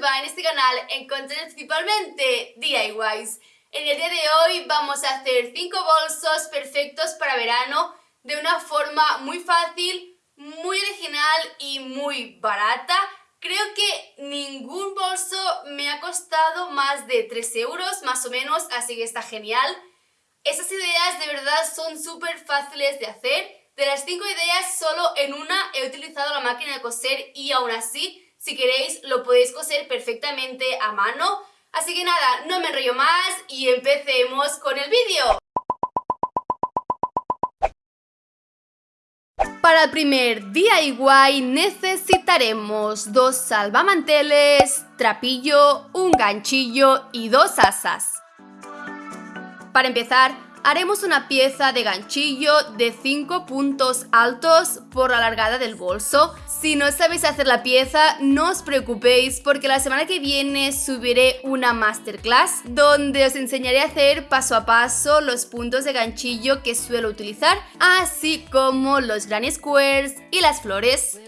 En este canal encontraré principalmente DIYs. En el día de hoy vamos a hacer 5 bolsos perfectos para verano de una forma muy fácil, muy original y muy barata. Creo que ningún bolso me ha costado más de 3 euros más o menos, así que está genial. Estas ideas de verdad son súper fáciles de hacer. De las 5 ideas, solo en una he utilizado la máquina de coser y aún así si queréis lo podéis coser perfectamente a mano. Así que nada, no me enrollo más y empecemos con el vídeo. Para el primer DIY necesitaremos dos salvamanteles, trapillo, un ganchillo y dos asas. Para empezar, haremos una pieza de ganchillo de 5 puntos altos por la largada del bolso. Si no sabéis hacer la pieza, no os preocupéis porque la semana que viene subiré una masterclass donde os enseñaré a hacer paso a paso los puntos de ganchillo que suelo utilizar, así como los granny squares y las flores.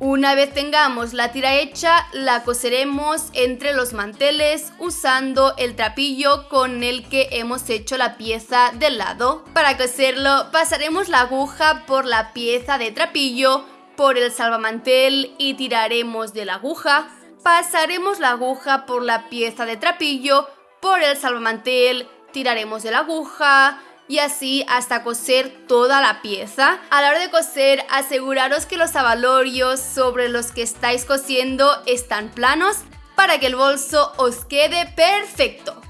Una vez tengamos la tira hecha, la coseremos entre los manteles usando el trapillo con el que hemos hecho la pieza del lado. Para coserlo, pasaremos la aguja por la pieza de trapillo, por el salvamantel y tiraremos de la aguja. Pasaremos la aguja por la pieza de trapillo, por el salvamantel, tiraremos de la aguja, y así hasta coser toda la pieza. A la hora de coser, aseguraros que los abalorios sobre los que estáis cosiendo están planos para que el bolso os quede perfecto.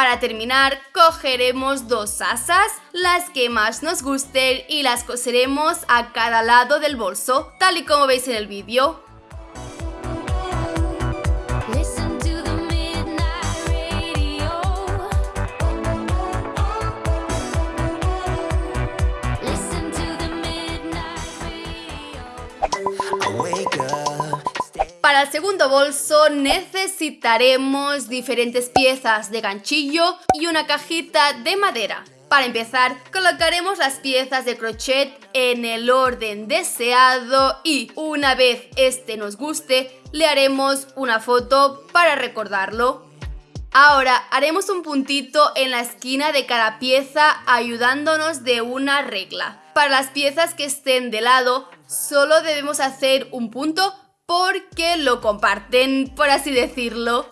Para terminar, cogeremos dos asas, las que más nos gusten y las coseremos a cada lado del bolso, tal y como veis en el vídeo. Para el segundo bolso necesitaremos diferentes piezas de ganchillo y una cajita de madera. Para empezar, colocaremos las piezas de crochet en el orden deseado y una vez este nos guste, le haremos una foto para recordarlo. Ahora haremos un puntito en la esquina de cada pieza ayudándonos de una regla. Para las piezas que estén de lado, solo debemos hacer un punto porque lo comparten, por así decirlo.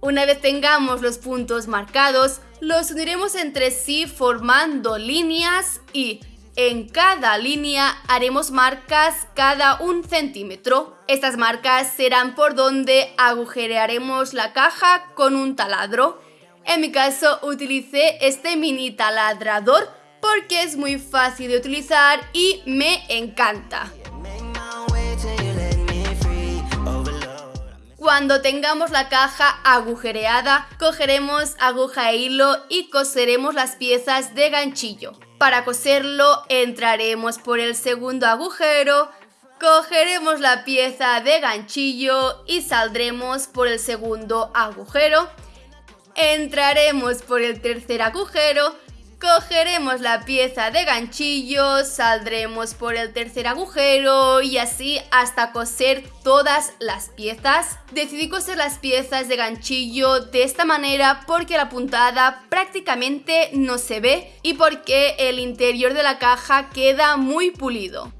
Una vez tengamos los puntos marcados, los uniremos entre sí formando líneas y en cada línea haremos marcas cada un centímetro. Estas marcas serán por donde agujerearemos la caja con un taladro. En mi caso utilicé este mini taladrador porque es muy fácil de utilizar y me encanta. Cuando tengamos la caja agujereada, cogeremos aguja e hilo y coseremos las piezas de ganchillo. Para coserlo entraremos por el segundo agujero, cogeremos la pieza de ganchillo y saldremos por el segundo agujero entraremos por el tercer agujero, cogeremos la pieza de ganchillo, saldremos por el tercer agujero y así hasta coser todas las piezas. Decidí coser las piezas de ganchillo de esta manera porque la puntada prácticamente no se ve y porque el interior de la caja queda muy pulido.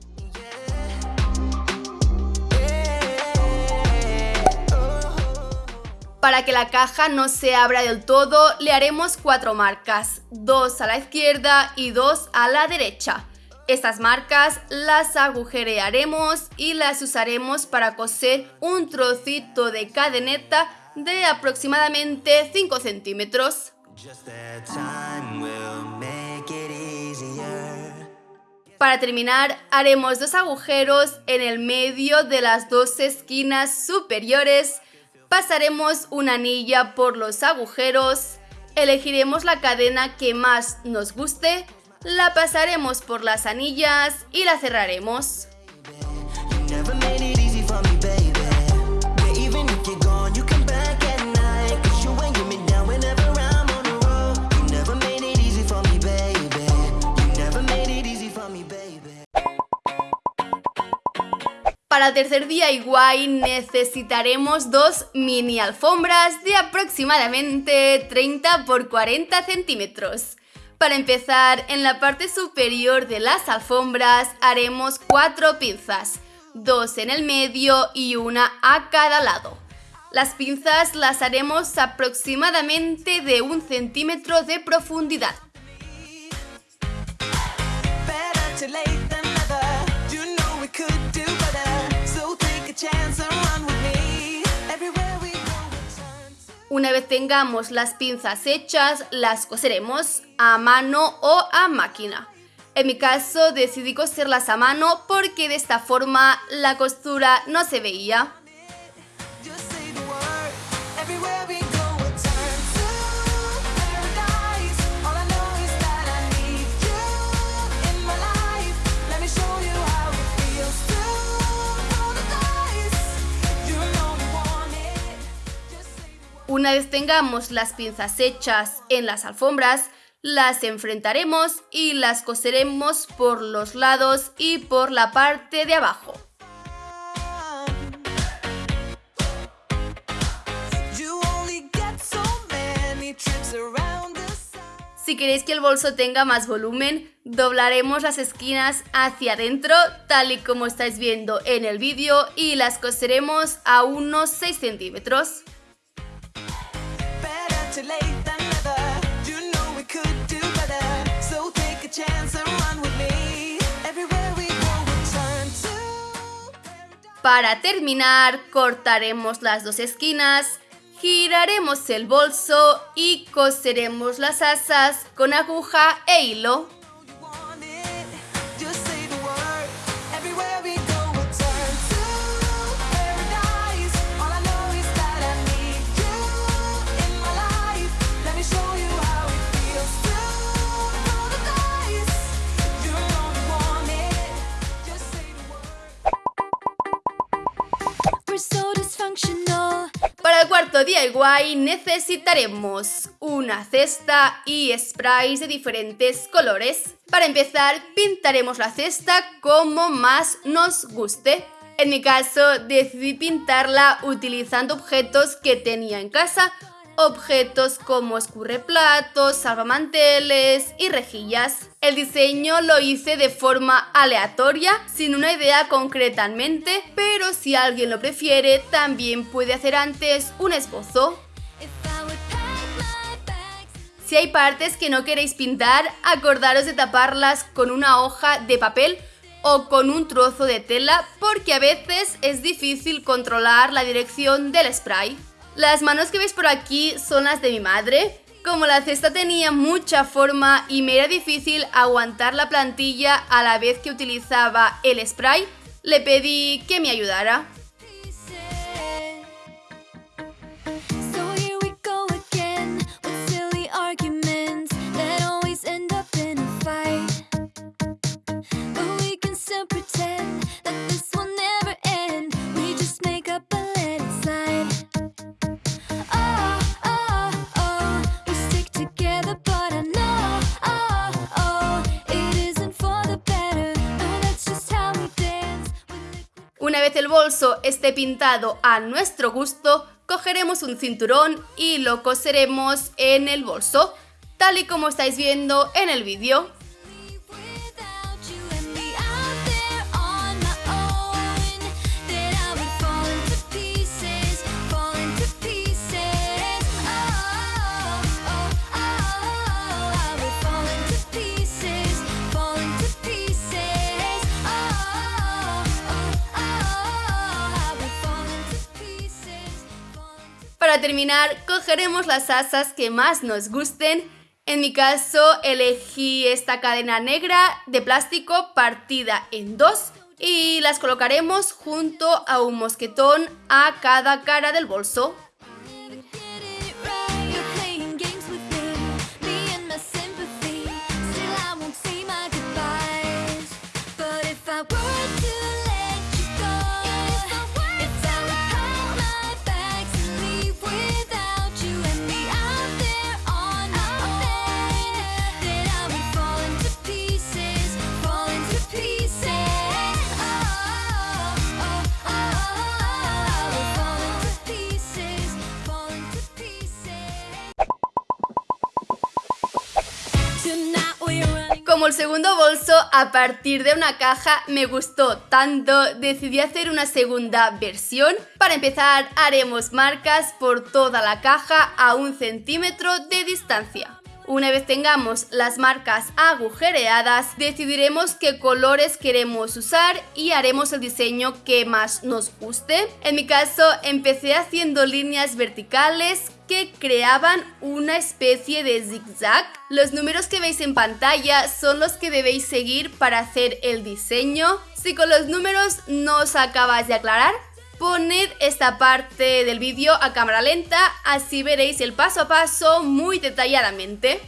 Para que la caja no se abra del todo, le haremos cuatro marcas, dos a la izquierda y dos a la derecha. Estas marcas las agujerearemos y las usaremos para coser un trocito de cadeneta de aproximadamente 5 centímetros. Para terminar, haremos dos agujeros en el medio de las dos esquinas superiores pasaremos una anilla por los agujeros elegiremos la cadena que más nos guste, la pasaremos por las anillas y la cerraremos. Para el tercer día igual necesitaremos dos mini alfombras de aproximadamente 30 por 40 centímetros. Para empezar, en la parte superior de las alfombras haremos cuatro pinzas, dos en el medio y una a cada lado. Las pinzas las haremos aproximadamente de un centímetro de profundidad. Una vez tengamos las pinzas hechas, las coseremos a mano o a máquina. En mi caso decidí coserlas a mano porque de esta forma la costura no se veía. Una vez tengamos las pinzas hechas en las alfombras, las enfrentaremos y las coseremos por los lados y por la parte de abajo. Si queréis que el bolso tenga más volumen, doblaremos las esquinas hacia adentro, tal y como estáis viendo en el vídeo, y las coseremos a unos 6 centímetros. Para terminar, cortaremos las dos esquinas, giraremos el bolso y coseremos las asas con aguja e hilo. DIY necesitaremos una cesta y sprays de diferentes colores. Para empezar, pintaremos la cesta como más nos guste. En mi caso, decidí pintarla utilizando objetos que tenía en casa objetos como escurreplatos, salvamanteles y rejillas. El diseño lo hice de forma aleatoria, sin una idea concretamente, pero si alguien lo prefiere, también puede hacer antes un esbozo. Si hay partes que no queréis pintar, acordaros de taparlas con una hoja de papel o con un trozo de tela porque a veces es difícil controlar la dirección del spray. Las manos que veis por aquí son las de mi madre. Como la cesta tenía mucha forma y me era difícil aguantar la plantilla a la vez que utilizaba el spray, le pedí que me ayudara. Bolso esté pintado a nuestro gusto, cogeremos un cinturón y lo coseremos en el bolso, tal y como estáis viendo en el vídeo. Para terminar, cogeremos las asas que más nos gusten. En mi caso, elegí esta cadena negra de plástico partida en dos y las colocaremos junto a un mosquetón a cada cara del bolso. Como el segundo bolso, a partir de una caja, me gustó tanto, decidí hacer una segunda versión. Para empezar, haremos marcas por toda la caja a un centímetro de distancia. Una vez tengamos las marcas agujereadas, decidiremos qué colores queremos usar y haremos el diseño que más nos guste. En mi caso, empecé haciendo líneas verticales que creaban una especie de zigzag. Los números que veis en pantalla son los que debéis seguir para hacer el diseño. Si con los números no os acabas de aclarar, Poned esta parte del vídeo a cámara lenta, así veréis el paso a paso muy detalladamente.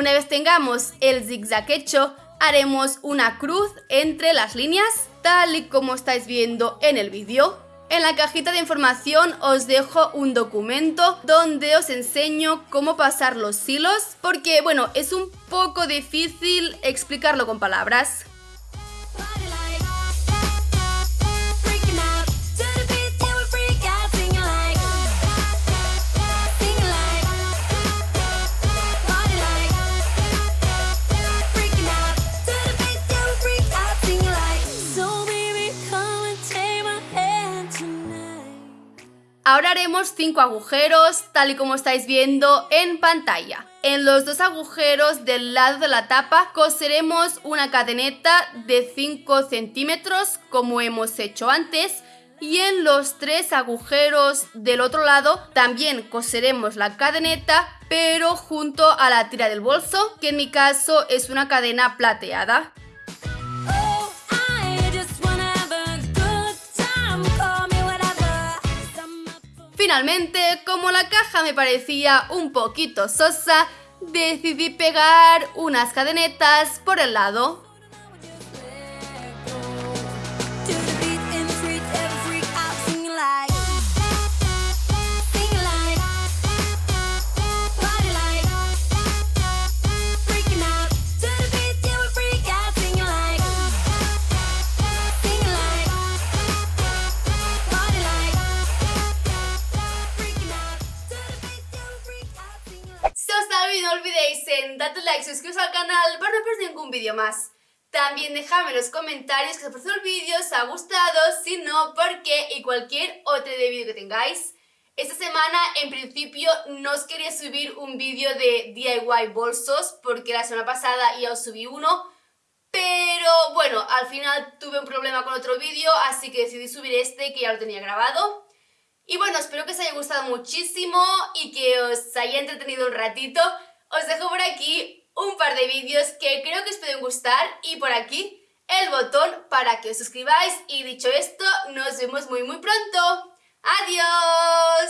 Una vez tengamos el zigzag hecho, haremos una cruz entre las líneas, tal y como estáis viendo en el vídeo. En la cajita de información os dejo un documento donde os enseño cómo pasar los hilos, porque bueno, es un poco difícil explicarlo con palabras. Ahora haremos 5 agujeros, tal y como estáis viendo en pantalla. En los dos agujeros del lado de la tapa coseremos una cadeneta de 5 centímetros, como hemos hecho antes, y en los tres agujeros del otro lado también coseremos la cadeneta, pero junto a la tira del bolso, que en mi caso es una cadena plateada. Finalmente, como la caja me parecía un poquito sosa, decidí pegar unas cadenetas por el lado. Ningún vídeo más. También dejadme en los comentarios que os parecido el vídeo, os ha gustado, si no, por qué y cualquier otro de vídeo que tengáis. Esta semana, en principio, no os quería subir un vídeo de DIY bolsos porque la semana pasada ya os subí uno, pero bueno, al final tuve un problema con otro vídeo, así que decidí subir este que ya lo tenía grabado. Y bueno, espero que os haya gustado muchísimo y que os haya entretenido un ratito. Os dejo por aquí un par de vídeos que creo que os pueden gustar y por aquí el botón para que os suscribáis. Y dicho esto, nos vemos muy muy pronto. ¡Adiós!